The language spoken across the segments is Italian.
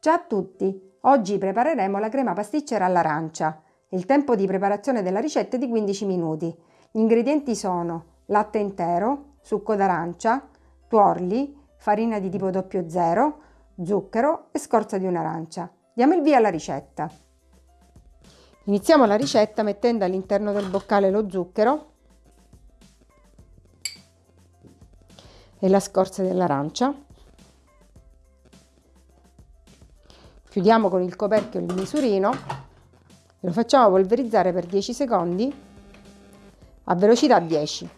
Ciao a tutti! Oggi prepareremo la crema pasticcera all'arancia. Il tempo di preparazione della ricetta è di 15 minuti. Gli ingredienti sono latte intero, succo d'arancia, tuorli, farina di tipo 00, zucchero e scorza di un'arancia. Diamo il via alla ricetta. Iniziamo la ricetta mettendo all'interno del boccale lo zucchero e la scorza dell'arancia. Chiudiamo con il coperchio il misurino e lo facciamo polverizzare per 10 secondi a velocità 10.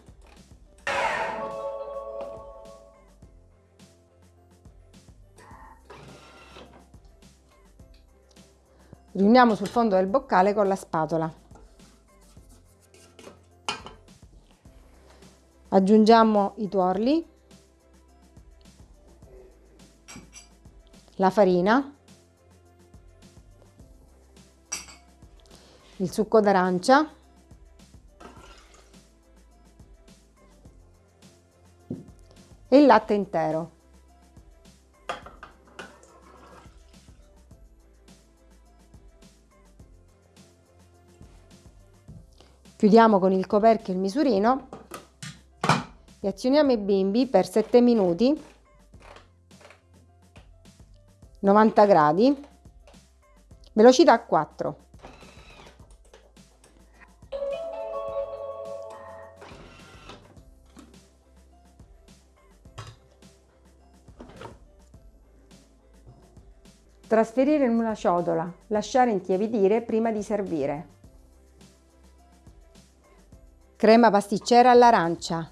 Riuniamo sul fondo del boccale con la spatola. Aggiungiamo i tuorli, la farina, il succo d'arancia, e il latte intero. Chiudiamo con il coperchio il misurino. E azioniamo i bimbi per 7 minuti. 90 gradi. Velocità 4 Trasferire in una ciotola, lasciare intiepidire prima di servire. Crema pasticcera all'arancia.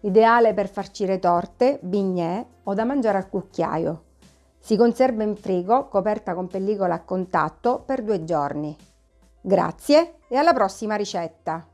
Ideale per farcire torte, bignè o da mangiare al cucchiaio. Si conserva in frigo coperta con pellicola a contatto per due giorni. Grazie e alla prossima ricetta!